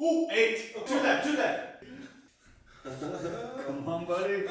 Ooh, eight. Oh, two left, two left. Come on, buddy.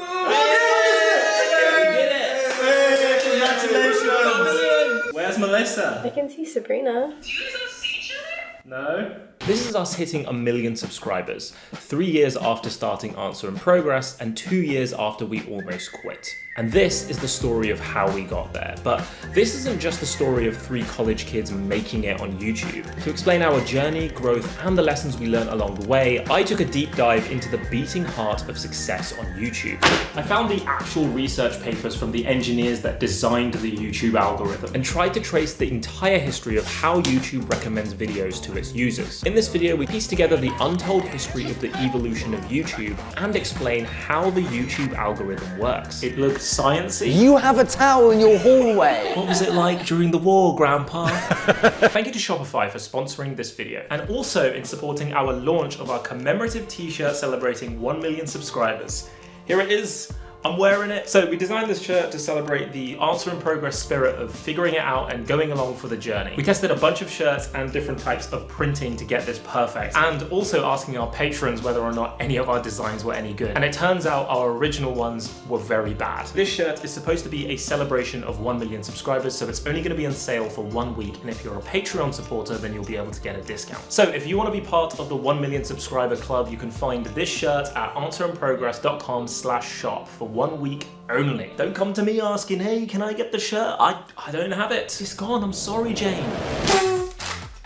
Congratulations. Where's Melissa? I can see Sabrina. Do you guys all see each other? No. This is us hitting a million subscribers, three years after starting Answer in Progress and two years after we almost quit. And this is the story of how we got there. But this isn't just the story of three college kids making it on YouTube. To explain our journey, growth, and the lessons we learned along the way, I took a deep dive into the beating heart of success on YouTube. I found the actual research papers from the engineers that designed the YouTube algorithm and tried to trace the entire history of how YouTube recommends videos to its users. In this video, we piece together the untold history of the evolution of YouTube and explain how the YouTube algorithm works. It looks sciencey. You have a towel in your hallway. What was it like during the war, Grandpa? Thank you to Shopify for sponsoring this video and also in supporting our launch of our commemorative t-shirt celebrating 1 million subscribers. Here it is. I'm wearing it. So we designed this shirt to celebrate the answer in progress spirit of figuring it out and going along for the journey. We tested a bunch of shirts and different types of printing to get this perfect and also asking our patrons whether or not any of our designs were any good. And it turns out our original ones were very bad. This shirt is supposed to be a celebration of 1 million subscribers so it's only going to be on sale for one week and if you're a Patreon supporter then you'll be able to get a discount. So if you want to be part of the 1 million subscriber club you can find this shirt at answerinprogress.com slash shop for one week only. Don't come to me asking, hey, can I get the shirt? I, I don't have it. It's gone. I'm sorry, Jane.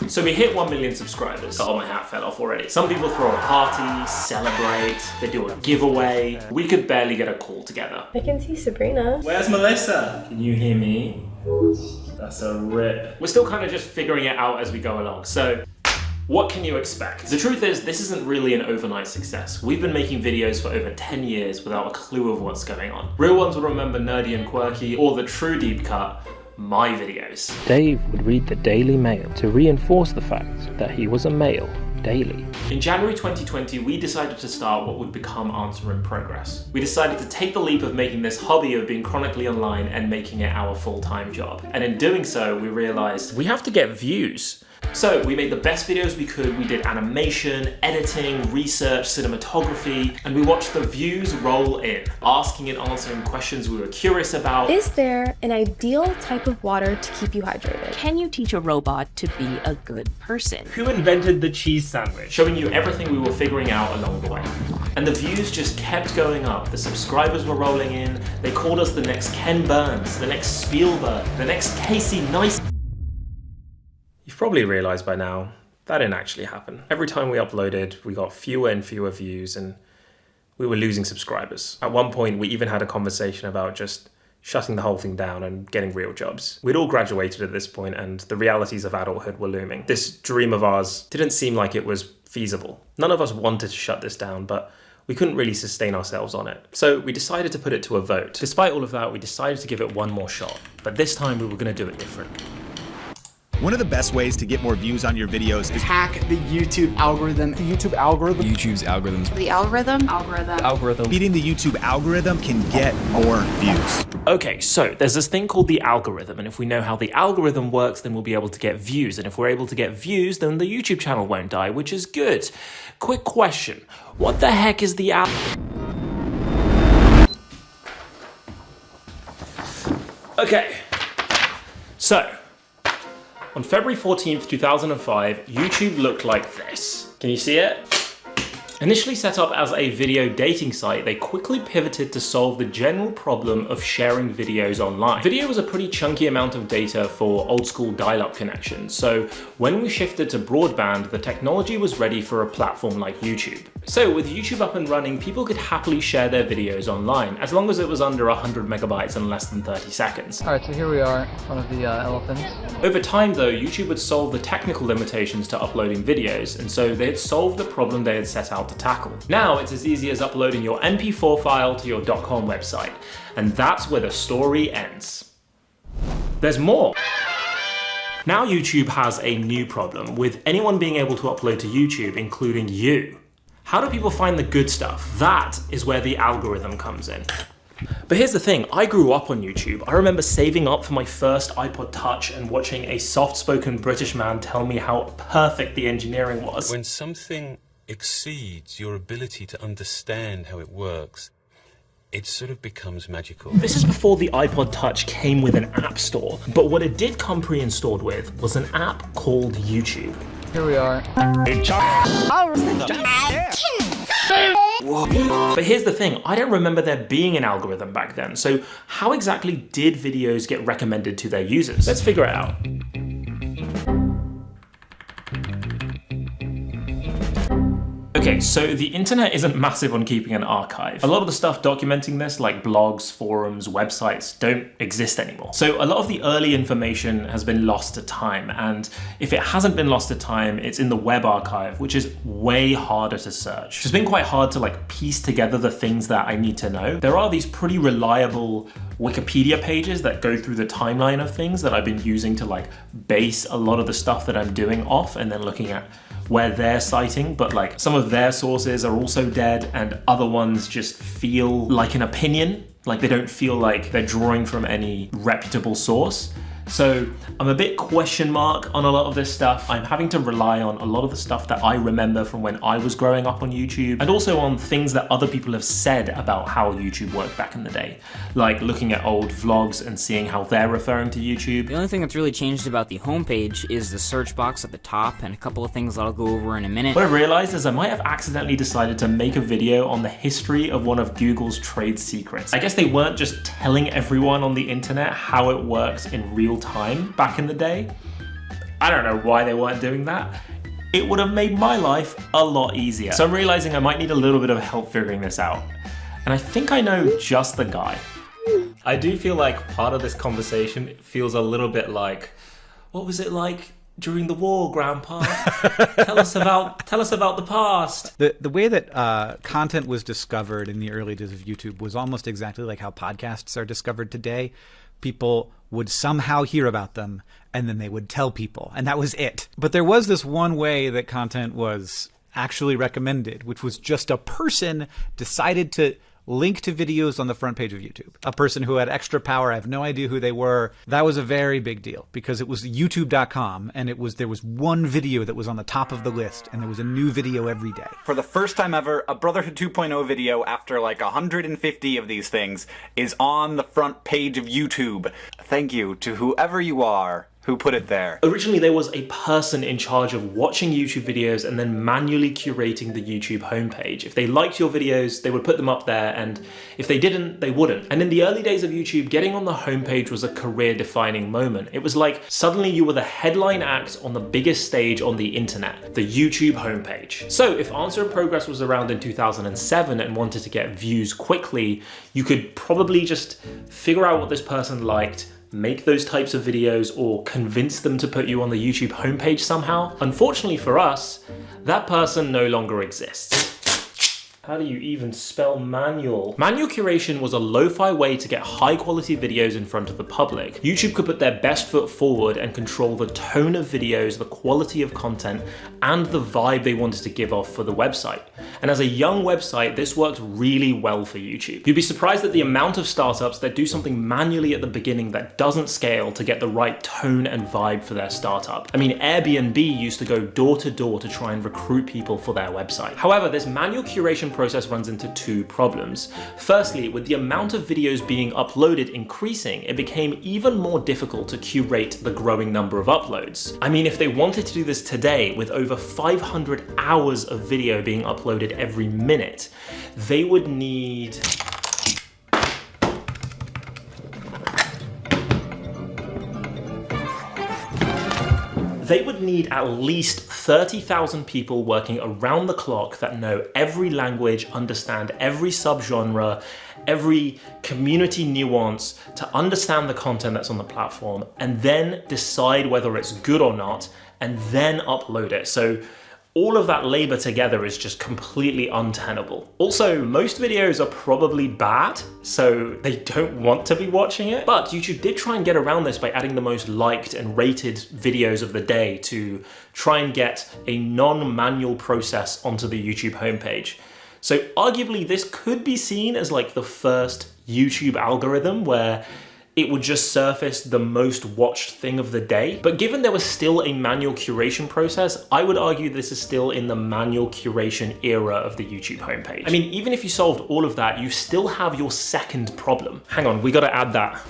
So we hit 1 million subscribers. Oh, my hat fell off already. Some people throw a party, celebrate, they do a giveaway. We could barely get a call together. I can see Sabrina. Where's Melissa? Can you hear me? That's a rip. We're still kind of just figuring it out as we go along. So what can you expect? The truth is, this isn't really an overnight success. We've been making videos for over 10 years without a clue of what's going on. Real ones will remember Nerdy and Quirky or the true deep cut, my videos. Dave would read the Daily Mail to reinforce the fact that he was a male daily. In January 2020, we decided to start what would become Answer in Progress. We decided to take the leap of making this hobby of being chronically online and making it our full-time job. And in doing so, we realized we have to get views. So we made the best videos we could. We did animation, editing, research, cinematography, and we watched the views roll in, asking and answering questions we were curious about. Is there an ideal type of water to keep you hydrated? Can you teach a robot to be a good person? Who invented the cheese sandwich? showing you everything we were figuring out along the way. And the views just kept going up. The subscribers were rolling in. They called us the next Ken Burns, the next Spielberg, the next Casey Neistat. Probably realized by now, that didn't actually happen. Every time we uploaded, we got fewer and fewer views and we were losing subscribers. At one point, we even had a conversation about just shutting the whole thing down and getting real jobs. We'd all graduated at this point and the realities of adulthood were looming. This dream of ours didn't seem like it was feasible. None of us wanted to shut this down, but we couldn't really sustain ourselves on it. So we decided to put it to a vote. Despite all of that, we decided to give it one more shot. But this time we were gonna do it different. One of the best ways to get more views on your videos is Hack the YouTube algorithm. The YouTube algorithm. YouTube's algorithms. The algorithm? Algorithm. Algorithm. beating the YouTube algorithm can get more views. Okay, so there's this thing called the algorithm, and if we know how the algorithm works, then we'll be able to get views. And if we're able to get views, then the YouTube channel won't die, which is good. Quick question. What the heck is the al- Okay. So, on February 14th, 2005, YouTube looked like this. Can you see it? Initially set up as a video dating site, they quickly pivoted to solve the general problem of sharing videos online. Video was a pretty chunky amount of data for old school dial-up connections, so when we shifted to broadband, the technology was ready for a platform like YouTube. So with YouTube up and running, people could happily share their videos online, as long as it was under 100 megabytes and less than 30 seconds. Alright, so here we are one of the uh, elephants. Over time though, YouTube would solve the technical limitations to uploading videos, and so they had solved the problem they had set out to tackle. Now it's as easy as uploading your MP4 file to your .com website, and that's where the story ends. There's more. Now YouTube has a new problem with anyone being able to upload to YouTube, including you. How do people find the good stuff? That is where the algorithm comes in. But here's the thing, I grew up on YouTube. I remember saving up for my first iPod Touch and watching a soft-spoken British man tell me how perfect the engineering was. When something exceeds your ability to understand how it works, it sort of becomes magical. This is before the iPod Touch came with an app store, but what it did come pre-installed with was an app called YouTube. Here we are. But here's the thing, I don't remember there being an algorithm back then, so how exactly did videos get recommended to their users? Let's figure it out. Okay, so the internet isn't massive on keeping an archive. A lot of the stuff documenting this, like blogs, forums, websites, don't exist anymore. So a lot of the early information has been lost to time, and if it hasn't been lost to time, it's in the web archive, which is way harder to search. It's been quite hard to like piece together the things that I need to know. There are these pretty reliable Wikipedia pages that go through the timeline of things that I've been using to like base a lot of the stuff that I'm doing off and then looking at where they're citing, but like some of their sources are also dead and other ones just feel like an opinion, like they don't feel like they're drawing from any reputable source. So I'm a bit question mark on a lot of this stuff. I'm having to rely on a lot of the stuff that I remember from when I was growing up on YouTube and also on things that other people have said about how YouTube worked back in the day. Like looking at old vlogs and seeing how they're referring to YouTube. The only thing that's really changed about the homepage is the search box at the top and a couple of things that I'll go over in a minute. What I've realized is I might have accidentally decided to make a video on the history of one of Google's trade secrets. I guess they weren't just telling everyone on the internet how it works in real time back in the day. I don't know why they weren't doing that. It would have made my life a lot easier. So I'm realizing I might need a little bit of help figuring this out. And I think I know just the guy. I do feel like part of this conversation feels a little bit like, what was it like during the war, Grandpa? tell us about tell us about the past. The the way that uh, content was discovered in the early days of YouTube was almost exactly like how podcasts are discovered today. People would somehow hear about them and then they would tell people, and that was it. But there was this one way that content was actually recommended, which was just a person decided to link to videos on the front page of YouTube. A person who had extra power, I have no idea who they were. That was a very big deal because it was youtube.com and it was there was one video that was on the top of the list and there was a new video every day. For the first time ever, a Brotherhood 2.0 video after like 150 of these things is on the front page of YouTube. Thank you to whoever you are who put it there? Originally, there was a person in charge of watching YouTube videos and then manually curating the YouTube homepage. If they liked your videos, they would put them up there, and if they didn't, they wouldn't. And in the early days of YouTube, getting on the homepage was a career-defining moment. It was like suddenly you were the headline act on the biggest stage on the internet, the YouTube homepage. So if Answer in Progress was around in 2007 and wanted to get views quickly, you could probably just figure out what this person liked, make those types of videos or convince them to put you on the YouTube homepage somehow. Unfortunately for us, that person no longer exists. How do you even spell manual? Manual curation was a lo-fi way to get high quality videos in front of the public. YouTube could put their best foot forward and control the tone of videos, the quality of content, and the vibe they wanted to give off for the website. And as a young website, this worked really well for YouTube. You'd be surprised at the amount of startups that do something manually at the beginning that doesn't scale to get the right tone and vibe for their startup. I mean, Airbnb used to go door to door to try and recruit people for their website. However, this manual curation process runs into two problems. Firstly, with the amount of videos being uploaded increasing, it became even more difficult to curate the growing number of uploads. I mean, if they wanted to do this today with over 500 hours of video being uploaded every minute, they would need they would need at least 30,000 people working around the clock that know every language, understand every subgenre, every community nuance to understand the content that's on the platform and then decide whether it's good or not and then upload it. So all of that labor together is just completely untenable. Also, most videos are probably bad, so they don't want to be watching it. But YouTube did try and get around this by adding the most liked and rated videos of the day to try and get a non-manual process onto the YouTube homepage. So arguably this could be seen as like the first YouTube algorithm where it would just surface the most watched thing of the day. But given there was still a manual curation process, I would argue this is still in the manual curation era of the YouTube homepage. I mean, even if you solved all of that, you still have your second problem. Hang on, we gotta add that.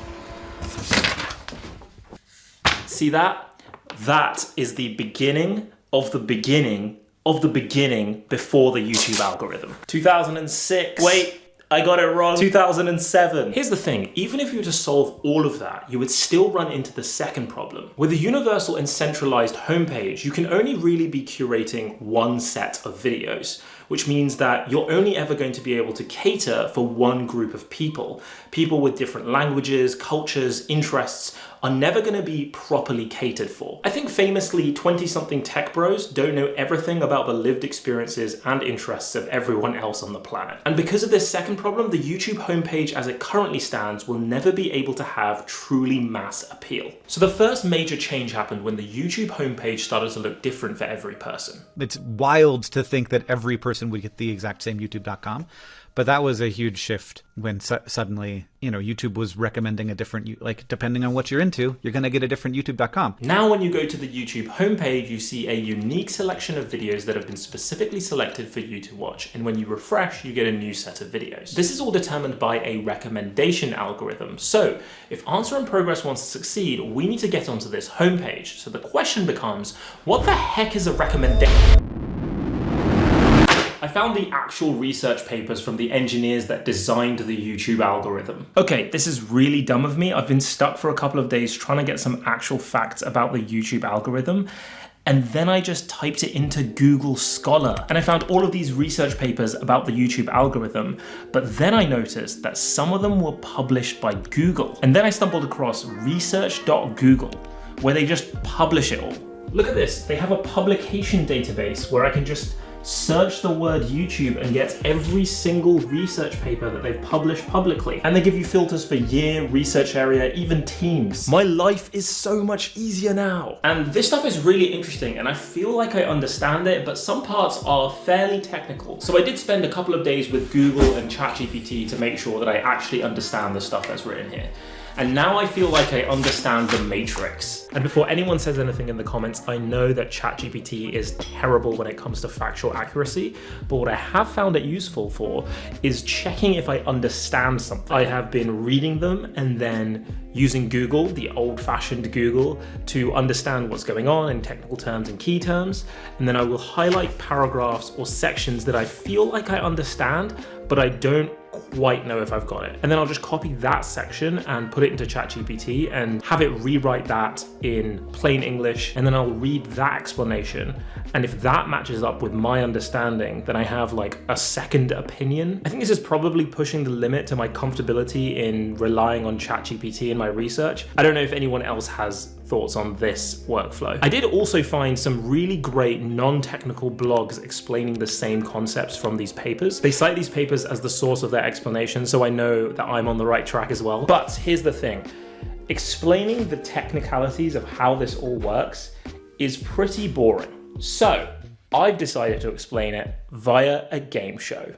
See that? That is the beginning of the beginning of the beginning before the YouTube algorithm. 2006. Wait, I got it wrong. 2007. Here's the thing, even if you were to solve all of that, you would still run into the second problem. With a universal and centralized homepage, you can only really be curating one set of videos which means that you're only ever going to be able to cater for one group of people. People with different languages, cultures, interests are never going to be properly catered for. I think famously 20-something tech bros don't know everything about the lived experiences and interests of everyone else on the planet. And because of this second problem, the YouTube homepage as it currently stands will never be able to have truly mass appeal. So the first major change happened when the YouTube homepage started to look different for every person. It's wild to think that every person would get the exact same youtube.com but that was a huge shift when su suddenly you know youtube was recommending a different like depending on what you're into you're going to get a different youtube.com now when you go to the youtube homepage you see a unique selection of videos that have been specifically selected for you to watch. And when you refresh you get a new set of videos. This is all determined by a recommendation algorithm. So if answer in progress wants to succeed we need to get onto this homepage. So the question becomes what the heck is a recommendation I found the actual research papers from the engineers that designed the YouTube algorithm. Okay, this is really dumb of me. I've been stuck for a couple of days trying to get some actual facts about the YouTube algorithm and then I just typed it into Google Scholar and I found all of these research papers about the YouTube algorithm, but then I noticed that some of them were published by Google. And then I stumbled across research.google, where they just publish it all. Look at this, they have a publication database where I can just search the word YouTube and get every single research paper that they've published publicly. And they give you filters for year, research area, even teams. My life is so much easier now. And this stuff is really interesting and I feel like I understand it, but some parts are fairly technical. So I did spend a couple of days with Google and ChatGPT to make sure that I actually understand the stuff that's written here. And now I feel like I understand the matrix. And before anyone says anything in the comments, I know that ChatGPT is terrible when it comes to factual accuracy, but what I have found it useful for is checking if I understand something. I have been reading them and then using Google, the old-fashioned Google, to understand what's going on in technical terms and key terms, and then I will highlight paragraphs or sections that I feel like I understand, but I don't quite know if I've got it. And then I'll just copy that section and put it into ChatGPT and have it rewrite that in plain English. And then I'll read that explanation. And if that matches up with my understanding, then I have like a second opinion. I think this is probably pushing the limit to my comfortability in relying on ChatGPT in my research. I don't know if anyone else has thoughts on this workflow. I did also find some really great non-technical blogs explaining the same concepts from these papers. They cite these papers as the source of their explanation, so I know that I'm on the right track as well. But here's the thing, explaining the technicalities of how this all works is pretty boring. So I've decided to explain it via a game show.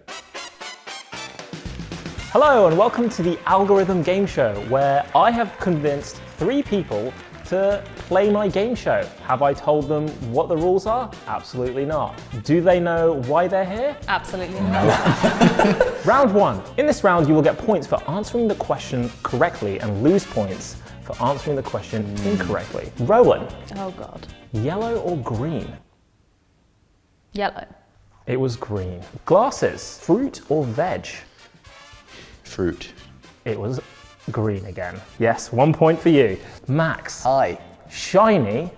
Hello and welcome to the Algorithm Game Show, where I have convinced three people to play my game show. Have I told them what the rules are? Absolutely not. Do they know why they're here? Absolutely not. round one. In this round, you will get points for answering the question correctly and lose points for answering the question hmm. incorrectly. Rowan. Oh God. Yellow or green? Yellow. It was green. Glasses. Fruit or veg? Fruit. It was green again. Yes, one point for you. Max. Hi. Shiny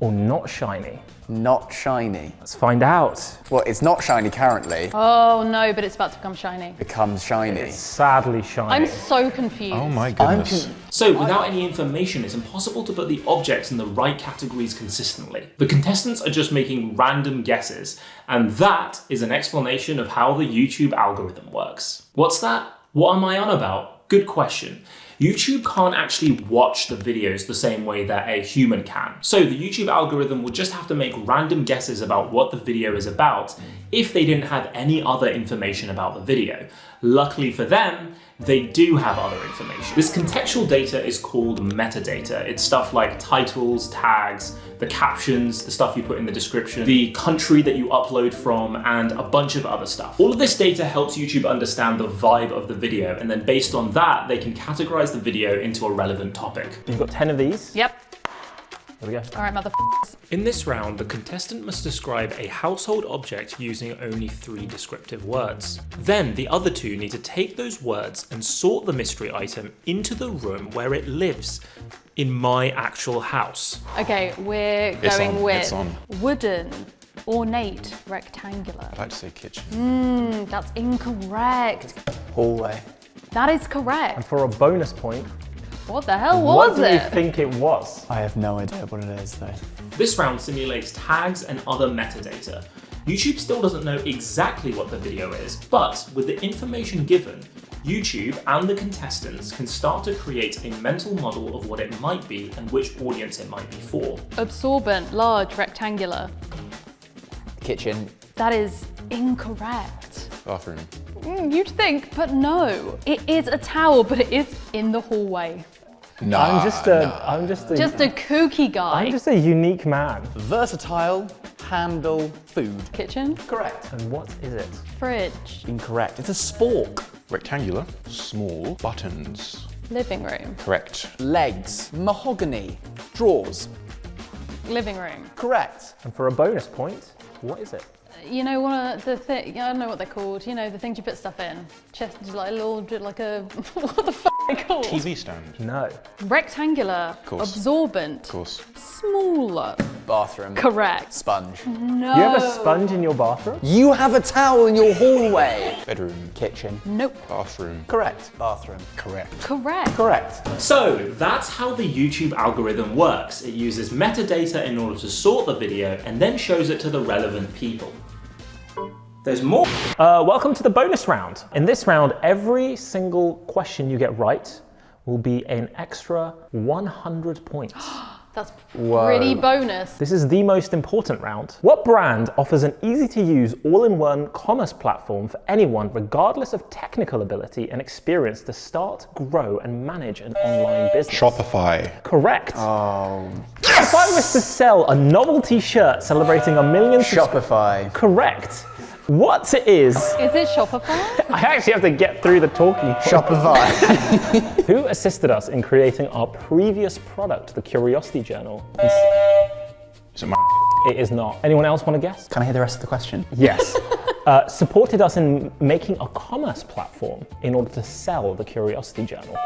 or not shiny? Not shiny. Let's find out. Well, it's not shiny currently. Oh no, but it's about to become shiny. Becomes shiny. It's sadly shiny. I'm so confused. Oh my goodness. So without any information, it's impossible to put the objects in the right categories consistently. The contestants are just making random guesses, and that is an explanation of how the YouTube algorithm works. What's that? What am I on about? Good question. YouTube can't actually watch the videos the same way that a human can. So the YouTube algorithm would just have to make random guesses about what the video is about if they didn't have any other information about the video. Luckily for them, they do have other information. This contextual data is called metadata. It's stuff like titles, tags, the captions, the stuff you put in the description, the country that you upload from, and a bunch of other stuff. All of this data helps YouTube understand the vibe of the video, and then based on that, they can categorize the video into a relevant topic. You've got 10 of these. Yep. There we go. All right, mother. In this round, the contestant must describe a household object using only three descriptive words. Then the other two need to take those words and sort the mystery item into the room where it lives in my actual house. Okay, we're It's going on, with it's on. wooden, ornate, rectangular. I'd like to say kitchen. Mmm, that's incorrect. Hallway. That is correct. And correct. for a bonus point, What the hell was it? what was do you think it was? I have no idea what it is though. This round simulates tags and other metadata. YouTube still doesn't know exactly what the video is, but with the information given, YouTube and the contestants can start to create a mental model of what it might be and which audience it might be for. Absorbent, large, rectangular. Kitchen. That is incorrect. Bathroom. Mm, you'd think, but no. It is a towel, but it is in the hallway. Nah, I'm just a, am just a, Just a kooky guy. I'm just a unique man. Versatile. Handle. Food. Kitchen, Correct. And what is it? fridge, Incorrect. It's a spork. Rectangular. Small. Buttons. living room, Correct. Legs. Mahogany. Drawers. living room. Correct. And for a bonus point, what is it? Uh, you know, one of uh, the thing, I don't know what they're called. You know, the things you put stuff in. Chest, like a little, like a, what the f are they called? TV stand. No. Rectangular, course. absorbent, Of course. smaller. Bathroom. Correct. Sponge. No. You have a sponge in your bathroom? You have a towel in your hallway. Bedroom. Kitchen. Nope. Bathroom. Correct. Bathroom. Correct. Correct. Correct. So that's how the YouTube algorithm works. It uses metadata in order to sort the video and then shows it to the relevant people. There's more. Uh, welcome to the bonus round. In this round, every single question you get right will be an extra 100 points. That's pretty bonus. This is the most important round. What brand offers an easy to use all in one commerce platform for anyone, regardless of technical ability and experience, to start, grow, and manage an online business? Shopify. Correct. Oh. If I was to sell a novelty shirt celebrating a million Shopify. Correct. What is. Is it Shopify? I actually have to get through the talking. Shopify. Who assisted us in creating our previous product, the Curiosity Journal? Is it my It is not. Anyone else want to guess? Can I hear the rest of the question? Yes. uh, supported us in making a commerce platform in order to sell the Curiosity Journal.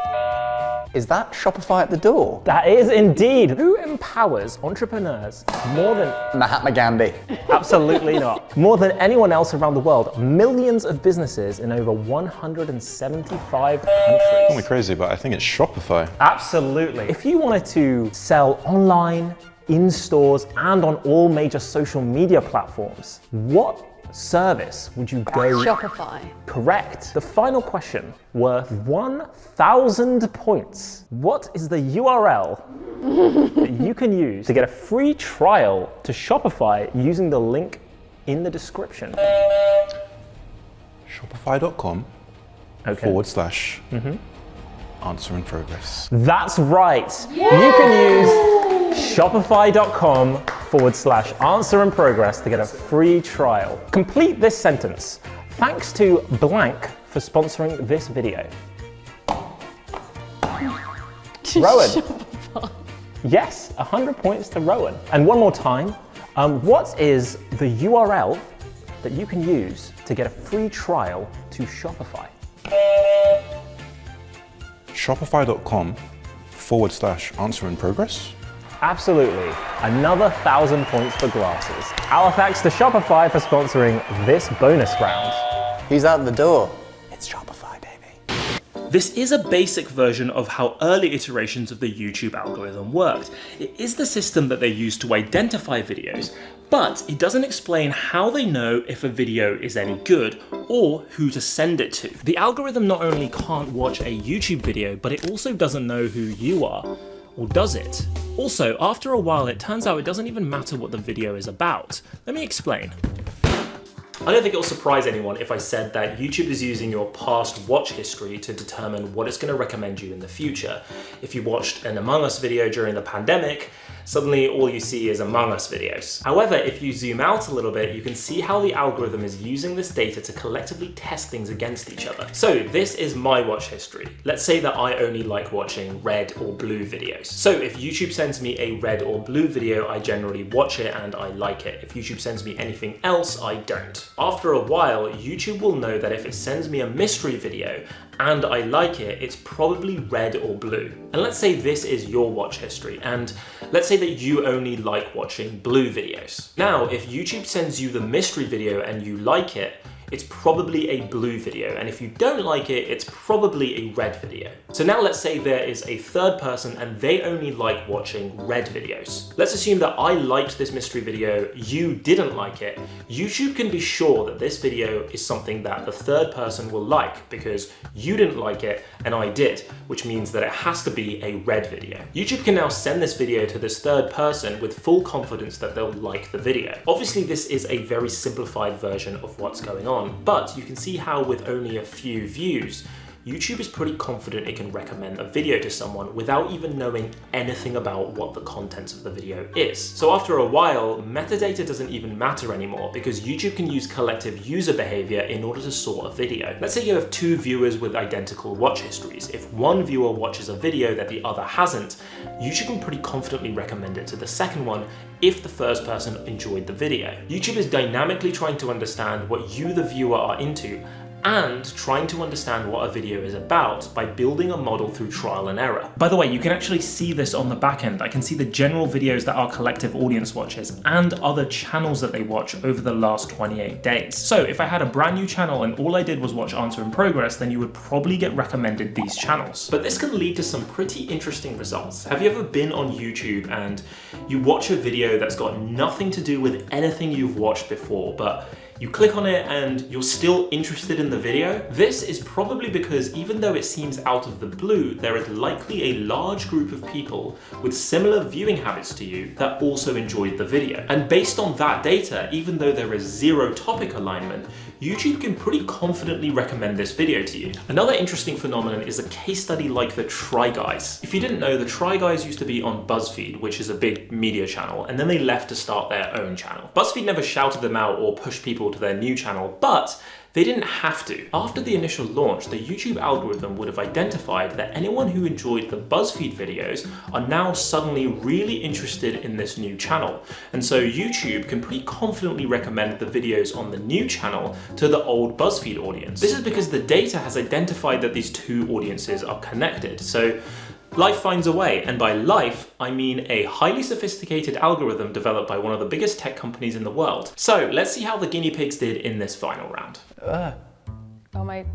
Is that Shopify at the door? That is indeed. Who empowers entrepreneurs more than. Mahatma Gandhi. Absolutely not. More than anyone else around the world, millions of businesses in over 175 countries. Call me crazy, but I think it's Shopify. Absolutely. If you wanted to sell online, in stores, and on all major social media platforms, what service would you go Shopify. Correct. The final question, worth 1,000 points. What is the URL that you can use to get a free trial to Shopify using the link in the description? Shopify.com Okay. forward slash mm-hmm. answer in progress. That's right. You can use shopify.com forward slash answer in progress to get a free trial. Complete this sentence. Thanks to blank for sponsoring this video. Rowan. Yes, 100 points to Rowan. And one more time, um, what is the URL that you can use to get a free trial to Shopify? Shopify.com forward slash answer in progress. Absolutely. Another thousand points for glasses. Our thanks to Shopify for sponsoring this bonus round. He's out the door? It's Shopify, baby. This is a basic version of how early iterations of the YouTube algorithm worked. It is the system that they use to identify videos, but it doesn't explain how they know if a video is any good or who to send it to. The algorithm not only can't watch a YouTube video, but it also doesn't know who you are. Or does it? Also, after a while, it turns out it doesn't even matter what the video is about. Let me explain. I don't think it'll surprise anyone if I said that YouTube is using your past watch history to determine what it's going to recommend you in the future. If you watched an Among Us video during the pandemic, suddenly all you see is Among Us videos. However, if you zoom out a little bit, you can see how the algorithm is using this data to collectively test things against each other. So this is my watch history. Let's say that I only like watching red or blue videos. So if YouTube sends me a red or blue video, I generally watch it and I like it. If YouTube sends me anything else, I don't. After a while, YouTube will know that if it sends me a mystery video and I like it, it's probably red or blue. And let's say this is your watch history, and let's say that you only like watching blue videos. Now, if YouTube sends you the mystery video and you like it, it's probably a blue video. And if you don't like it, it's probably a red video. So now let's say there is a third person and they only like watching red videos. Let's assume that I liked this mystery video, you didn't like it. YouTube can be sure that this video is something that the third person will like because you didn't like it and I did, which means that it has to be a red video. YouTube can now send this video to this third person with full confidence that they'll like the video. Obviously, this is a very simplified version of what's going on but you can see how with only a few views, YouTube is pretty confident it can recommend a video to someone without even knowing anything about what the contents of the video is. So after a while, metadata doesn't even matter anymore because YouTube can use collective user behavior in order to sort a video. Let's say you have two viewers with identical watch histories. If one viewer watches a video that the other hasn't, YouTube can pretty confidently recommend it to the second one if the first person enjoyed the video. YouTube is dynamically trying to understand what you, the viewer, are into and trying to understand what a video is about by building a model through trial and error. By the way, you can actually see this on the back end. I can see the general videos that our collective audience watches and other channels that they watch over the last 28 days. So if I had a brand new channel and all I did was watch Answer in Progress, then you would probably get recommended these channels. But this can lead to some pretty interesting results. Have you ever been on YouTube and you watch a video that's got nothing to do with anything you've watched before, but you click on it and you're still interested in the video, this is probably because even though it seems out of the blue, there is likely a large group of people with similar viewing habits to you that also enjoyed the video. And based on that data, even though there is zero topic alignment, YouTube can pretty confidently recommend this video to you. Another interesting phenomenon is a case study like the Try Guys. If you didn't know, the Try Guys used to be on BuzzFeed, which is a big media channel, and then they left to start their own channel. BuzzFeed never shouted them out or pushed people to their new channel, but they didn't have to. After the initial launch, the YouTube algorithm would have identified that anyone who enjoyed the BuzzFeed videos are now suddenly really interested in this new channel. And so YouTube can pretty confidently recommend the videos on the new channel to the old BuzzFeed audience. This is because the data has identified that these two audiences are connected. So Life finds a way, and by life, I mean a highly sophisticated algorithm developed by one of the biggest tech companies in the world. So let's see how the guinea pigs did in this final round. Uh. Oh my...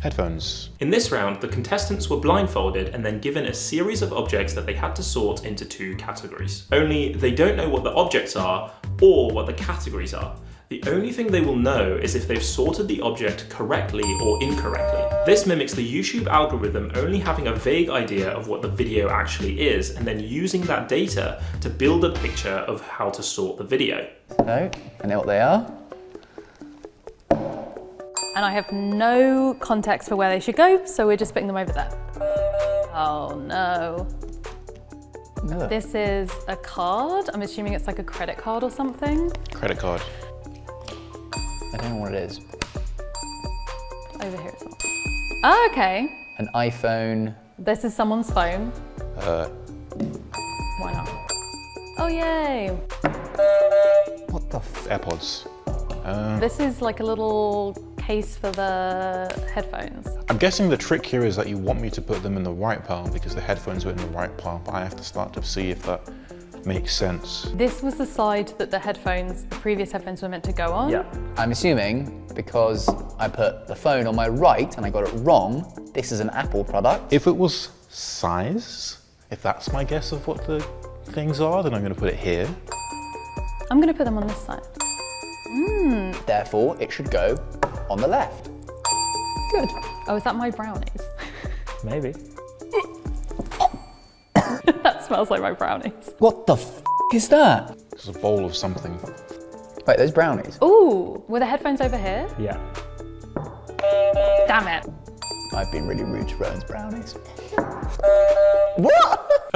Headphones. In this round, the contestants were blindfolded and then given a series of objects that they had to sort into two categories. Only they don't know what the objects are or what the categories are. The only thing they will know is if they've sorted the object correctly or incorrectly. This mimics the YouTube algorithm only having a vague idea of what the video actually is and then using that data to build a picture of how to sort the video. No, I know what they are. And I have no context for where they should go, so we're just putting them over there. Oh no. No. This is a card. I'm assuming it's like a credit card or something. Credit card. I don't know what it is. Over here as well. Oh, okay. An iPhone. This is someone's phone. Uh, Why not? Oh, yay. what the f AirPods. Uh, This is like a little case for the headphones. I'm guessing the trick here is that you want me to put them in the right pile because the headphones were in the right pile, but I have to start to see if that makes sense. This was the side that the headphones, the previous headphones were meant to go on. Yeah. I'm assuming because I put the phone on my right and I got it wrong, this is an Apple product. If it was size, if that's my guess of what the things are, then I'm going to put it here. I'm going to put them on this side. Hmm. Therefore, it should go on the left. Good. Oh, is that my brownies? Maybe. That smells like my brownies. What the f is that? It's a bowl of something. Wait, those brownies? Ooh, were the headphones over here? Yeah. Damn it. I've been really rude to Rowan's brownies.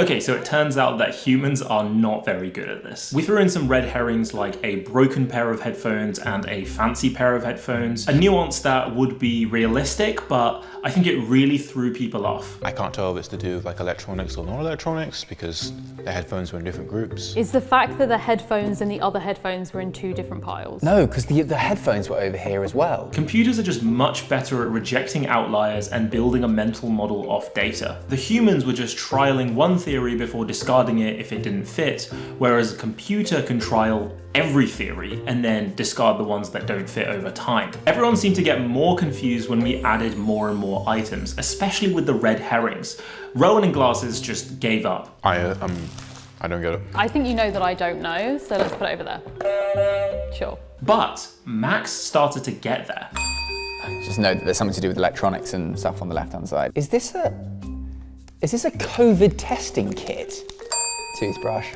Okay, so it turns out that humans are not very good at this. We threw in some red herrings like a broken pair of headphones and a fancy pair of headphones, a nuance that would be realistic, but I think it really threw people off. I can't tell if it's to do with like electronics or non-electronics because the headphones were in different groups. Is the fact that the headphones and the other headphones were in two different piles? No, because the, the headphones were over here as well. Computers are just much better at rejecting outliers and building a mental model off data. The humans were just trialing one theory before discarding it if it didn't fit, whereas a computer can trial every theory and then discard the ones that don't fit over time. Everyone seemed to get more confused when we added more and more items, especially with the red herrings. Rowan and Glasses just gave up. I, uh, um, I don't get it. I think you know that I don't know, so let's put it over there. Sure. But Max started to get there. Just know that there's something to do with electronics and stuff on the left-hand side. Is this a... Is this a COVID testing kit? Toothbrush.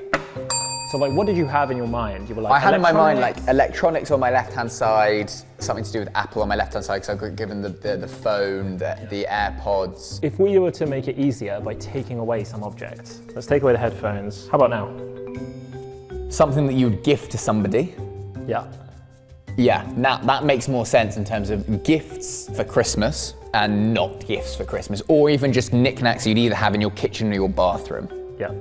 So like, what did you have in your mind? You were like, I had in my mind like electronics on my left-hand side, something to do with Apple on my left-hand side because I got given the, the, the phone, the, the AirPods. If we were to make it easier by taking away some objects, let's take away the headphones. How about now? Something that you would gift to somebody. Yeah. Yeah, now that makes more sense in terms of gifts for Christmas and not gifts for Christmas, or even just knickknacks you'd either have in your kitchen or your bathroom. Yeah.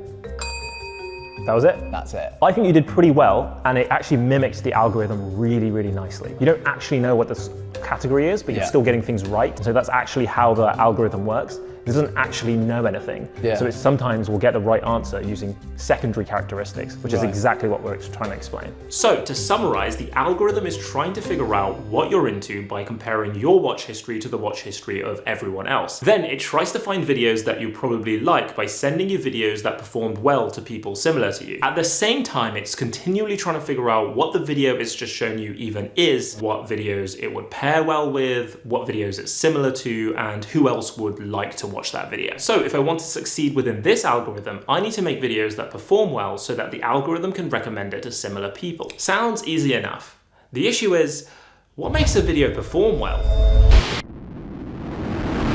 That was it? That's it. I think you did pretty well, and it actually mimicked the algorithm really, really nicely. You don't actually know what this category is, but you're still getting things right. So that's actually how the algorithm works. It doesn't actually know anything. Yeah. So it sometimes will get the right answer using secondary characteristics, which is exactly what we're trying to explain. So, to summarize, the algorithm is trying to figure out what you're into by comparing your watch history to the watch history of everyone else. Then it tries to find videos that you probably like by sending you videos that performed well to people similar to you. At the same time, it's continually trying to figure out what the video it's just shown you even is, what videos it would pair well with, what videos it's similar to, and who else would like to watch that video. So if I want to succeed within this algorithm, I need to make videos that perform well so that the algorithm can recommend it to similar people. Sounds easy enough. The issue is, what makes a video perform well?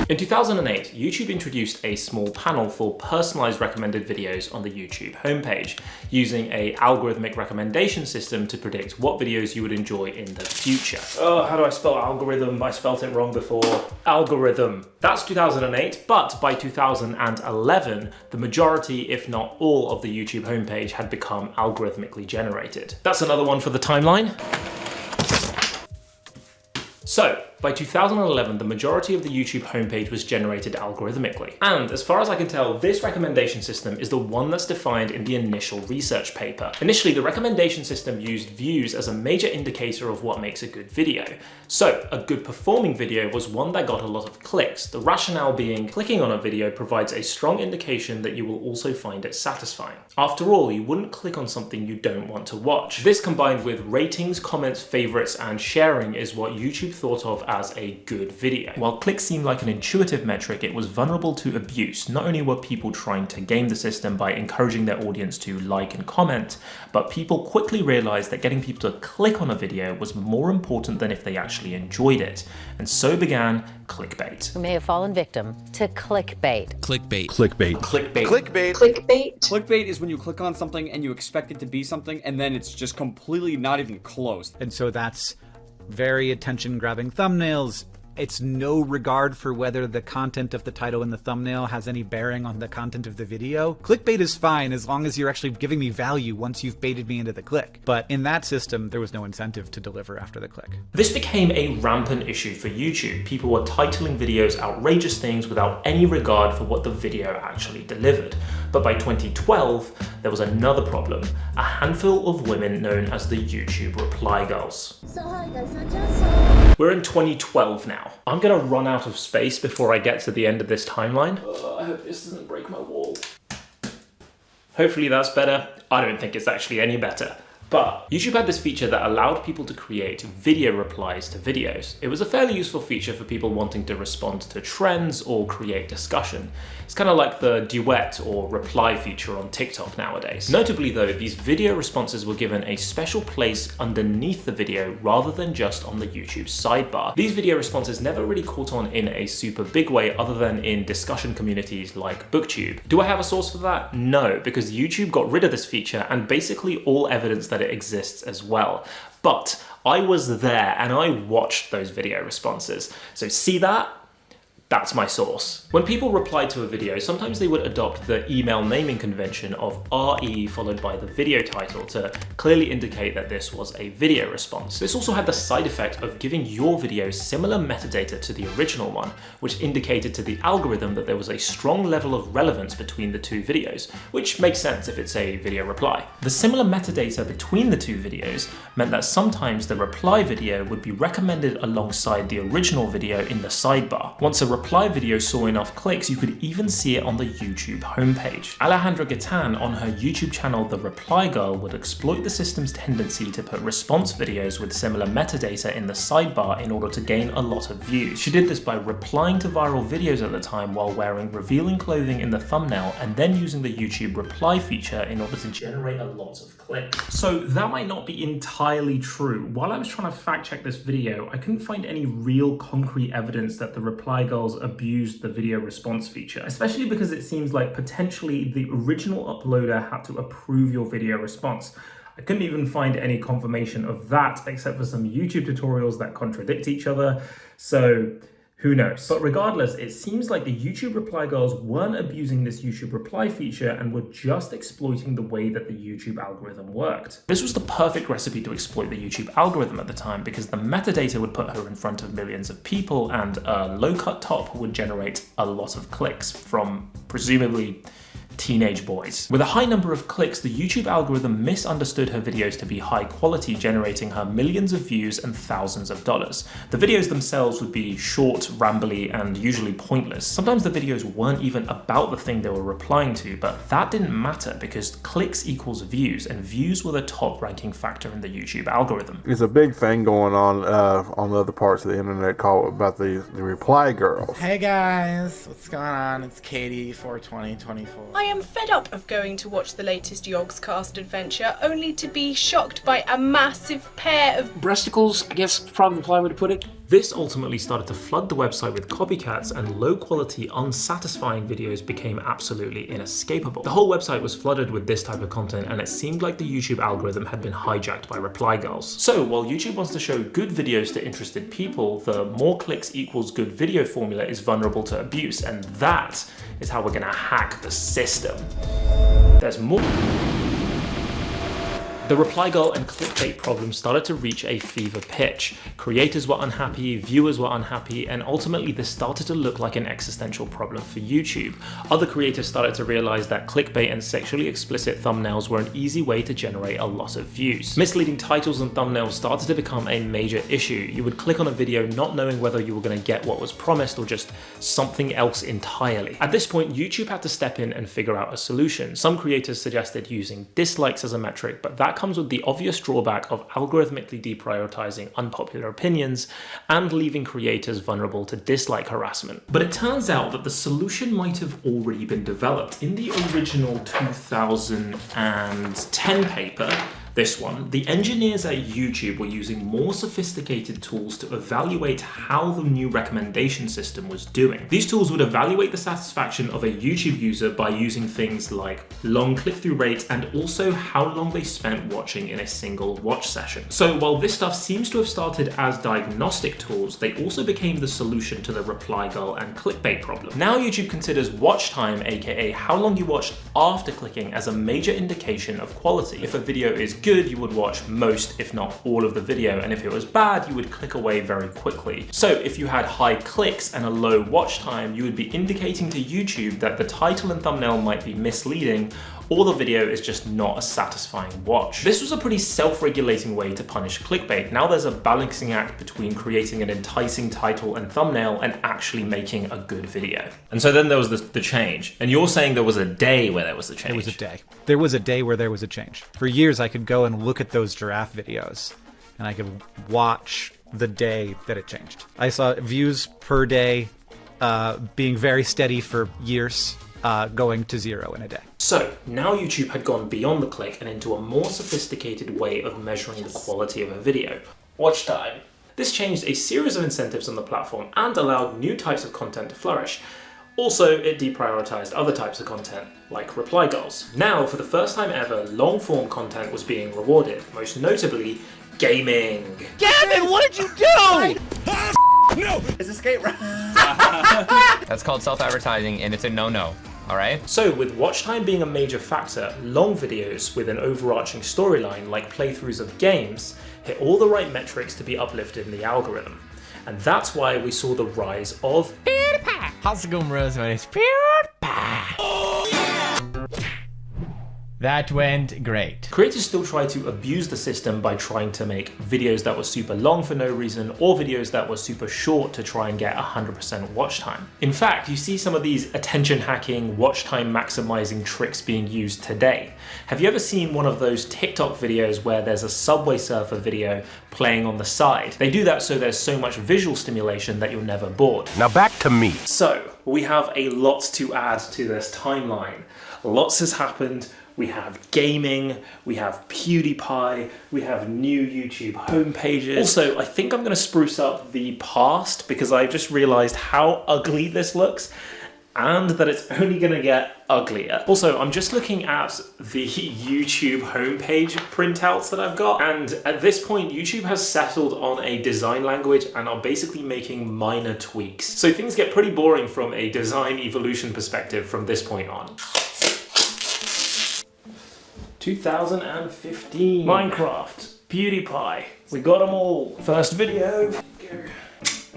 In 2008, YouTube introduced a small panel for personalized recommended videos on the YouTube homepage, using a algorithmic recommendation system to predict what videos you would enjoy in the future. Oh, how do I spell algorithm? I spelt it wrong before. Algorithm. That's 2008, but by 2011, the majority, if not all, of the YouTube homepage had become algorithmically generated. That's another one for the timeline. So, by 2011, the majority of the YouTube homepage was generated algorithmically. And as far as I can tell, this recommendation system is the one that's defined in the initial research paper. Initially, the recommendation system used views as a major indicator of what makes a good video. So, a good performing video was one that got a lot of clicks, the rationale being clicking on a video provides a strong indication that you will also find it satisfying. After all, you wouldn't click on something you don't want to watch. This combined with ratings, comments, favorites, and sharing is what YouTube thought of as a good video. While clicks seemed like an intuitive metric, it was vulnerable to abuse. Not only were people trying to game the system by encouraging their audience to like and comment, but people quickly realized that getting people to click on a video was more important than if they actually enjoyed it. And so began clickbait. who may have fallen victim to clickbait. Clickbait. Clickbait. Clickbait. Clickbait. Clickbait. Clickbait is when you click on something and you expect it to be something, and then it's just completely not even close. And so that's very attention grabbing thumbnails. It's no regard for whether the content of the title in the thumbnail has any bearing on the content of the video. Clickbait is fine as long as you're actually giving me value once you've baited me into the click. But in that system, there was no incentive to deliver after the click. This became a rampant issue for YouTube. People were titling videos outrageous things without any regard for what the video actually delivered. But by 2012, there was another problem. A handful of women known as the YouTube Reply Girls. We're in 2012 now. I'm gonna run out of space before I get to the end of this timeline. Uh, I hope this doesn't break my wall. Hopefully that's better. I don't think it's actually any better. But YouTube had this feature that allowed people to create video replies to videos. It was a fairly useful feature for people wanting to respond to trends or create discussion. It's kind of like the duet or reply feature on TikTok nowadays. Notably though, these video responses were given a special place underneath the video rather than just on the YouTube sidebar. These video responses never really caught on in a super big way other than in discussion communities like BookTube. Do I have a source for that? No, because YouTube got rid of this feature and basically all evidence that it exists as well. But I was there and I watched those video responses. So see that? That's my source. When people replied to a video, sometimes they would adopt the email naming convention of RE followed by the video title to clearly indicate that this was a video response. This also had the side effect of giving your video similar metadata to the original one, which indicated to the algorithm that there was a strong level of relevance between the two videos, which makes sense if it's a video reply. The similar metadata between the two videos meant that sometimes the reply video would be recommended alongside the original video in the sidebar. Once a reply video saw enough clicks, you could even see it on the YouTube homepage. Alejandra Gaitan on her YouTube channel The Reply Girl would exploit the system's tendency to put response videos with similar metadata in the sidebar in order to gain a lot of views. She did this by replying to viral videos at the time while wearing revealing clothing in the thumbnail and then using the YouTube reply feature in order to generate a lot of clicks. So that might not be entirely true. While I was trying to fact check this video, I couldn't find any real concrete evidence that the Reply Girl abused the video response feature, especially because it seems like potentially the original uploader had to approve your video response. I couldn't even find any confirmation of that except for some YouTube tutorials that contradict each other. So who knows? But regardless, it seems like the YouTube reply girls weren't abusing this YouTube reply feature and were just exploiting the way that the YouTube algorithm worked. This was the perfect recipe to exploit the YouTube algorithm at the time because the metadata would put her in front of millions of people and a low-cut top would generate a lot of clicks from presumably teenage boys. With a high number of clicks, the YouTube algorithm misunderstood her videos to be high quality, generating her millions of views and thousands of dollars. The videos themselves would be short, rambly, and usually pointless. Sometimes the videos weren't even about the thing they were replying to, but that didn't matter because clicks equals views, and views were the top ranking factor in the YouTube algorithm. There's a big thing going on uh, on the other parts of the internet called about the, the reply girls. Hey guys, what's going on? It's Katie, 42024. I am fed up of going to watch the latest Yogscast adventure, only to be shocked by a massive pair of breasticles, I guess probably the polite way to put it. This ultimately started to flood the website with copycats and low quality, unsatisfying videos became absolutely inescapable. The whole website was flooded with this type of content and it seemed like the YouTube algorithm had been hijacked by reply girls. So while YouTube wants to show good videos to interested people, the more clicks equals good video formula is vulnerable to abuse and that is how we're gonna hack the system. There's more. The reply girl and clickbait problem started to reach a fever pitch. Creators were unhappy, viewers were unhappy, and ultimately this started to look like an existential problem for YouTube. Other creators started to realize that clickbait and sexually explicit thumbnails were an easy way to generate a lot of views. Misleading titles and thumbnails started to become a major issue. You would click on a video not knowing whether you were going to get what was promised or just something else entirely. At this point, YouTube had to step in and figure out a solution. Some creators suggested using dislikes as a metric, but that comes with the obvious drawback of algorithmically deprioritizing unpopular opinions and leaving creators vulnerable to dislike harassment. But it turns out that the solution might have already been developed. In the original 2010 paper, this one, the engineers at YouTube were using more sophisticated tools to evaluate how the new recommendation system was doing. These tools would evaluate the satisfaction of a YouTube user by using things like long click-through rate and also how long they spent watching in a single watch session. So while this stuff seems to have started as diagnostic tools, they also became the solution to the reply girl and clickbait problem. Now YouTube considers watch time, aka how long you watched after clicking as a major indication of quality. If a video is good, good, you would watch most, if not all of the video, and if it was bad, you would click away very quickly. So if you had high clicks and a low watch time, you would be indicating to YouTube that the title and thumbnail might be misleading or the video is just not a satisfying watch. This was a pretty self-regulating way to punish clickbait. Now there's a balancing act between creating an enticing title and thumbnail and actually making a good video. And so then there was the, the change. And you're saying there was a day where there was a change. There was a day. There was a day where there was a change. For years, I could go and look at those giraffe videos, and I could watch the day that it changed. I saw views per day uh, being very steady for years, uh, going to zero in a day. So now YouTube had gone beyond the click and into a more sophisticated way of measuring the quality of a video. Watch time. This changed a series of incentives on the platform and allowed new types of content to flourish. Also, it deprioritized other types of content, like reply girls. Now, for the first time ever, long-form content was being rewarded, most notably, gaming. Gavin, what did you do? No! It's escape route. That's called self-advertising and it's a no-no. Alright? So with watch time being a major factor, long videos with an overarching storyline like playthroughs of games hit all the right metrics to be uplifted in the algorithm. And that's why we saw the rise of PewDiePie. How's it going, bros? My name's PewDiePie. That went great. Creators still try to abuse the system by trying to make videos that were super long for no reason or videos that were super short to try and get 100% watch time. In fact, you see some of these attention hacking, watch time maximizing tricks being used today. Have you ever seen one of those TikTok videos where there's a Subway Surfer video playing on the side? They do that so there's so much visual stimulation that you're never bored. Now back to me. So, we have a lot to add to this timeline. Lots has happened, we have gaming, we have PewDiePie, we have new YouTube homepages. Also, I think I'm gonna spruce up the past because I've just realized how ugly this looks and that it's only gonna get uglier. Also, I'm just looking at the YouTube homepage printouts that I've got, and at this point, YouTube has settled on a design language and are basically making minor tweaks. So things get pretty boring from a design evolution perspective from this point on. 2015. Minecraft, PewDiePie, we got them all. First video,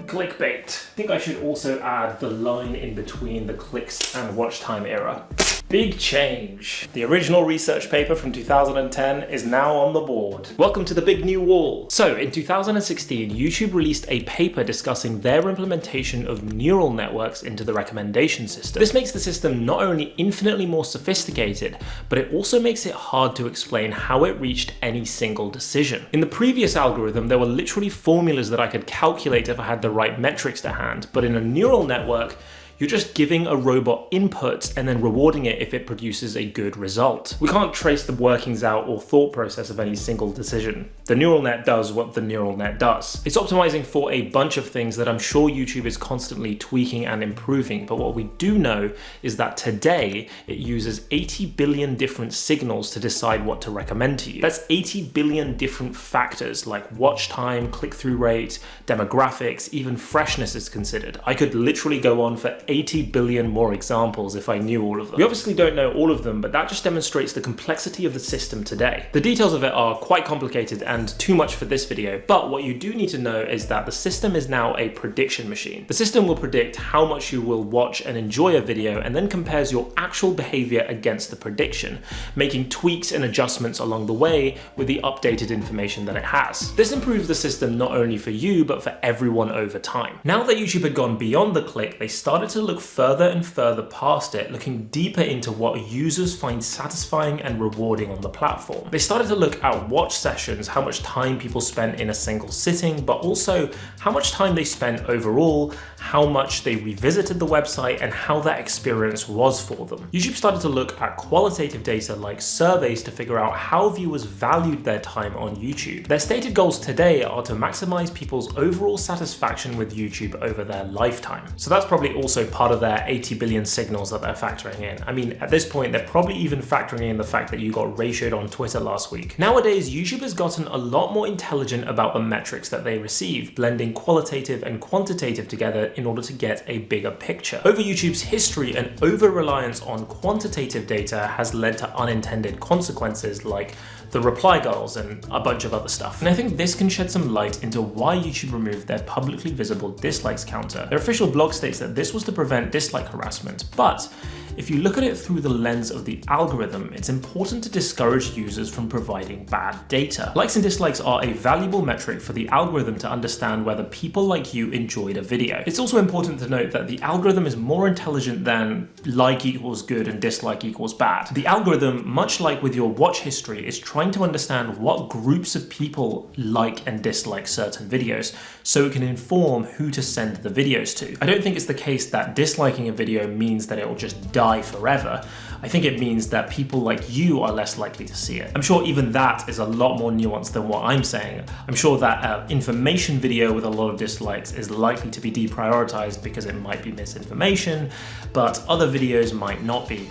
clickbait. I think I should also add the line in between the clicks and watch time era. Big change. The original research paper from 2010 is now on the board. Welcome to the big new wall. So in 2016, YouTube released a paper discussing their implementation of neural networks into the recommendation system. This makes the system not only infinitely more sophisticated, but it also makes it hard to explain how it reached any single decision. In the previous algorithm, there were literally formulas that I could calculate if I had the right metrics to hand, but in a neural network, you're just giving a robot inputs and then rewarding it if it produces a good result. We can't trace the workings out or thought process of any single decision. The neural net does what the neural net does. It's optimizing for a bunch of things that I'm sure YouTube is constantly tweaking and improving, but what we do know is that today it uses 80 billion different signals to decide what to recommend to you. That's 80 billion different factors like watch time, click-through rate, demographics, even freshness is considered. I could literally go on for 80 billion more examples if I knew all of them. We obviously don't know all of them, but that just demonstrates the complexity of the system today. The details of it are quite complicated and too much for this video, but what you do need to know is that the system is now a prediction machine. The system will predict how much you will watch and enjoy a video and then compares your actual behavior against the prediction, making tweaks and adjustments along the way with the updated information that it has. This improves the system not only for you, but for everyone over time. Now that YouTube had gone beyond the click, they started to look further and further past it, looking deeper into what users find satisfying and rewarding on the platform. They started to look at watch sessions, how much time people spent in a single sitting, but also how much time they spent overall, how much they revisited the website, and how that experience was for them. YouTube started to look at qualitative data like surveys to figure out how viewers valued their time on YouTube. Their stated goals today are to maximize people's overall satisfaction with YouTube over their lifetime. So that's probably also part of their 80 billion signals that they're factoring in. I mean, at this point, they're probably even factoring in the fact that you got ratioed on Twitter last week. Nowadays, YouTube has gotten a lot more intelligent about the metrics that they receive, blending qualitative and quantitative together in order to get a bigger picture. Over YouTube's history, an over-reliance on quantitative data has led to unintended consequences like the reply girls and a bunch of other stuff. And I think this can shed some light into why YouTube removed their publicly visible dislikes counter. Their official blog states that this was to prevent dislike harassment, but if you look at it through the lens of the algorithm, it's important to discourage users from providing bad data. Likes and dislikes are a valuable metric for the algorithm to understand whether people like you enjoyed a video. It's also important to note that the algorithm is more intelligent than like equals good and dislike equals bad. The algorithm, much like with your watch history, is trying to understand what groups of people like and dislike certain videos so it can inform who to send the videos to. I don't think it's the case that disliking a video means that it will just die forever. I think it means that people like you are less likely to see it. I'm sure even that is a lot more nuanced than what I'm saying. I'm sure that uh, information video with a lot of dislikes is likely to be deprioritized because it might be misinformation, but other videos might not be.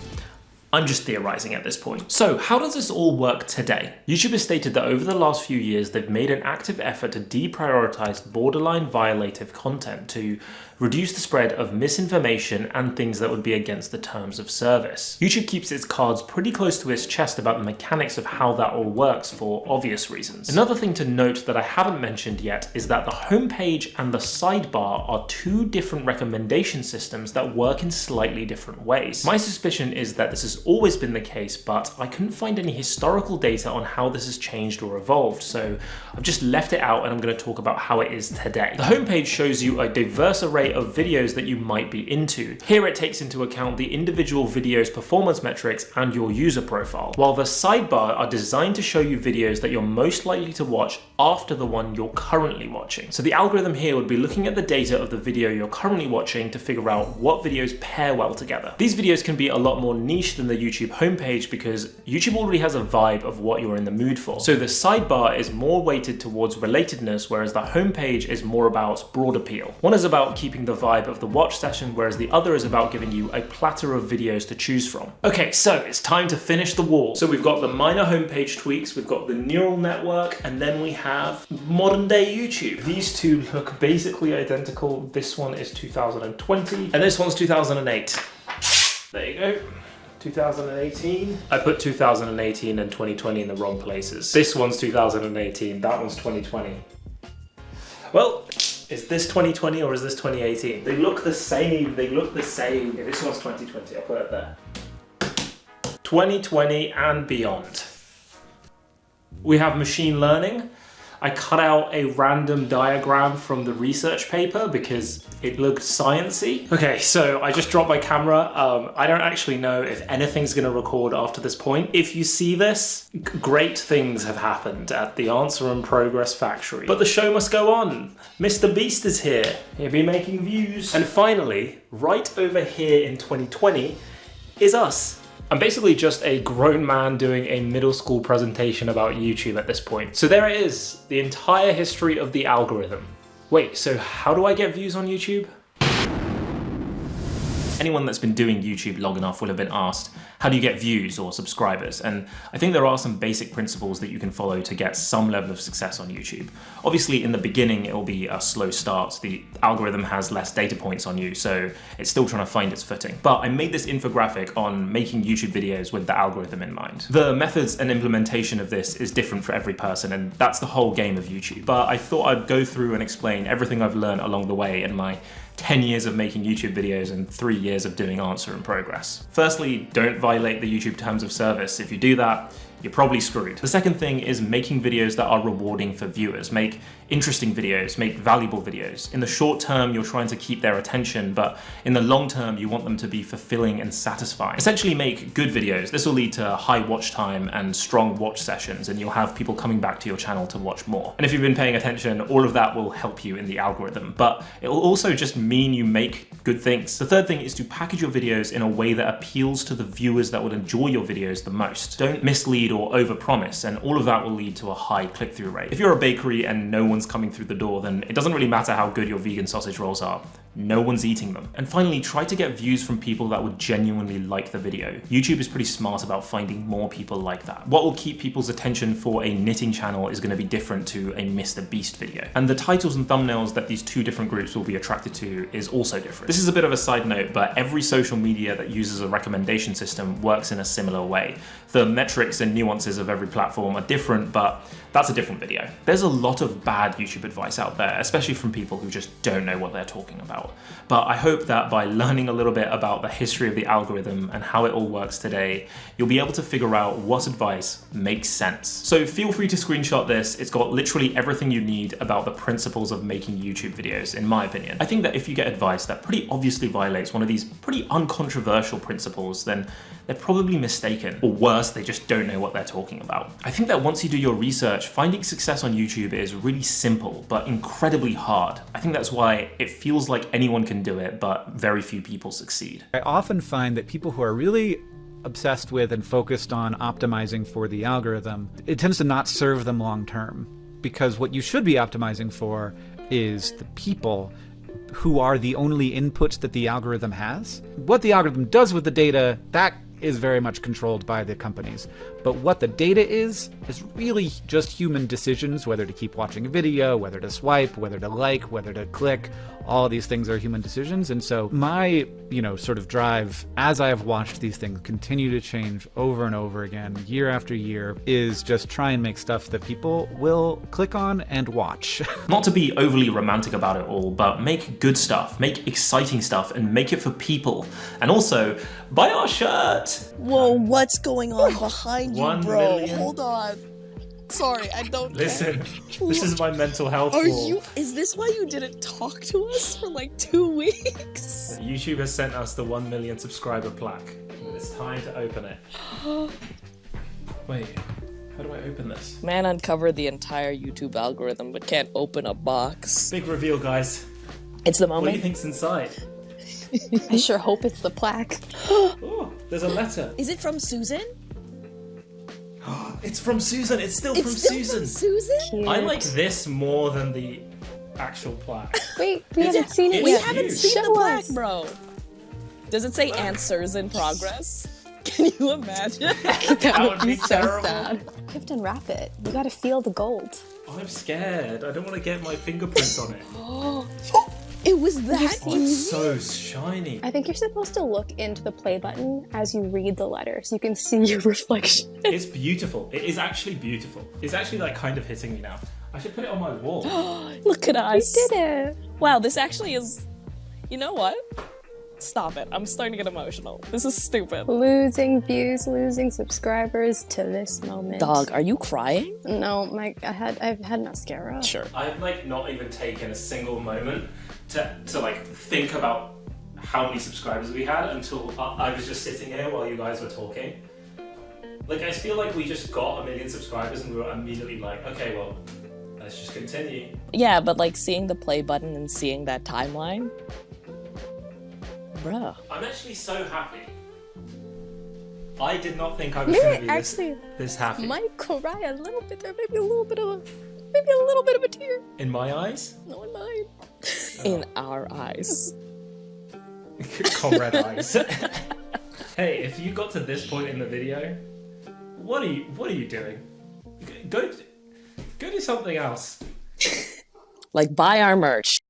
I'm just theorizing at this point. So how does this all work today? YouTube has stated that over the last few years, they've made an active effort to deprioritize borderline violative content to reduce the spread of misinformation and things that would be against the terms of service. YouTube keeps its cards pretty close to its chest about the mechanics of how that all works for obvious reasons. Another thing to note that I haven't mentioned yet is that the homepage and the sidebar are two different recommendation systems that work in slightly different ways. My suspicion is that this has always been the case, but I couldn't find any historical data on how this has changed or evolved, so I've just left it out and I'm going to talk about how it is today. The homepage shows you a diverse array of videos that you might be into. Here it takes into account the individual video's performance metrics and your user profile, while the sidebar are designed to show you videos that you're most likely to watch after the one you're currently watching. So the algorithm here would be looking at the data of the video you're currently watching to figure out what videos pair well together. These videos can be a lot more niche than the YouTube homepage because YouTube already has a vibe of what you're in the mood for. So the sidebar is more weighted towards relatedness, whereas the homepage is more about broad appeal. One is about keeping the vibe of the watch session, whereas the other is about giving you a platter of videos to choose from. Okay, so it's time to finish the wall. So we've got the minor homepage tweaks, we've got the neural network, and then we have modern day YouTube. These two look basically identical. This one is 2020, and this one's 2008. There you go. 2018. I put 2018 and 2020 in the wrong places. This one's 2018, that one's 2020. Well, is this 2020 or is this 2018? They look the same, they look the same. Yeah, this one's 2020, I'll put it there. 2020 and beyond. We have machine learning. I cut out a random diagram from the research paper because it looked sciency. Okay, so I just dropped my camera. Um, I don't actually know if anything's gonna record after this point. If you see this, great things have happened at the Answer in Progress factory. But the show must go on. Mr. Beast is here. He'll be making views. And finally, right over here in 2020 is us. I'm basically just a grown man doing a middle school presentation about YouTube at this point. So there it is, the entire history of the algorithm. Wait, so how do I get views on YouTube? Anyone that's been doing YouTube long enough will have been asked, how do you get views or subscribers? And I think there are some basic principles that you can follow to get some level of success on YouTube. Obviously, in the beginning, it will be a slow start. The algorithm has less data points on you, so it's still trying to find its footing. But I made this infographic on making YouTube videos with the algorithm in mind. The methods and implementation of this is different for every person, and that's the whole game of YouTube. But I thought I'd go through and explain everything I've learned along the way in my 10 years of making YouTube videos and three years of doing answer in progress. Firstly, don't violate the YouTube terms of service. If you do that, you're probably screwed. The second thing is making videos that are rewarding for viewers. Make interesting videos, make valuable videos. In the short term, you're trying to keep their attention, but in the long term, you want them to be fulfilling and satisfying. Essentially make good videos. This will lead to high watch time and strong watch sessions, and you'll have people coming back to your channel to watch more. And if you've been paying attention, all of that will help you in the algorithm, but it will also just mean you make good things. The third thing is to package your videos in a way that appeals to the viewers that would enjoy your videos the most. Don't mislead or overpromise, and all of that will lead to a high click-through rate. If you're a bakery and no one's coming through the door, then it doesn't really matter how good your vegan sausage rolls are. No one's eating them. And finally, try to get views from people that would genuinely like the video. YouTube is pretty smart about finding more people like that. What will keep people's attention for a knitting channel is going to be different to a Mr. Beast video. And the titles and thumbnails that these two different groups will be attracted to is also different. This is a bit of a side note, but every social media that uses a recommendation system works in a similar way. The metrics and nuances of every platform are different, but that's a different video. There's a lot of bad YouTube advice out there, especially from people who just don't know what they're talking about. But I hope that by learning a little bit about the history of the algorithm and how it all works today, you'll be able to figure out what advice makes sense. So feel free to screenshot this. It's got literally everything you need about the principles of making YouTube videos, in my opinion. I think that if you get advice that pretty obviously violates one of these pretty uncontroversial principles, then they're probably mistaken. Or worse, they just don't know what they're talking about. I think that once you do your research, finding success on YouTube is really simple, but incredibly hard. I think that's why it feels like anyone can do it, but very few people succeed. I often find that people who are really obsessed with and focused on optimizing for the algorithm, it tends to not serve them long term. Because what you should be optimizing for is the people who are the only inputs that the algorithm has. What the algorithm does with the data, that is very much controlled by the companies. But what the data is, is really just human decisions, whether to keep watching a video, whether to swipe, whether to like, whether to click. All these things are human decisions. And so my, you know, sort of drive as I have watched these things continue to change over and over again, year after year, is just try and make stuff that people will click on and watch. Not to be overly romantic about it all, but make good stuff, make exciting stuff, and make it for people. And also, buy our Whoa, what's going on behind you, bro? million. Hold on. Sorry, I don't Listen, care. this is my mental health Are wall. you is this why you didn't talk to us for like two weeks? YouTube has sent us the 1 million subscriber plaque. It's time to open it. Wait, how do I open this? Man uncovered the entire YouTube algorithm but can't open a box. Big reveal, guys. It's the moment. What do you think's inside? I sure hope it's the plaque. Oh, there's a letter. Is it from Susan? It's from Susan. It's still It's from still Susan. from Susan? I like this more than the actual plaque. Wait, we It's- haven't seen it it's We yet. haven't huge. seen the plaque, us. bro. Does it say answers in progress? Can you imagine? that would would be be so terrible. sad. You have to unwrap it. You gotta feel the gold. I'm scared. I don't want to get my fingerprints on it. Oh, it was that Oh, it's so shiny. I think you're supposed to look into the play button as you read the letter so you can see your reflection. It's beautiful. It is actually beautiful. It's actually like kind of hitting me now. I should put it on my wall. Look at us. We did it. Wow, this actually is. You know what? Stop it. I'm starting to get emotional. This is stupid. Losing views, losing subscribers to this moment. Dog, are you crying? No, my I had I've had mascara. Sure. I've like not even taken a single moment to, to like think about how many subscribers we had until I, I was just sitting here while you guys were talking. Like I feel like we just got a million subscribers and we were immediately like, okay, well, let's just continue. Yeah, but like seeing the play button and seeing that timeline. Bruh. I'm actually so happy. I did not think I was You're going to be this, actually this happy. might cry a little bit. There maybe a little bit of a maybe a little bit of a tear. In my eyes? No, in mine. Oh. In our eyes. Comrade eyes. hey, if you got to this point in the video, what are you what are you doing? Go go do something else. Like buy our merch.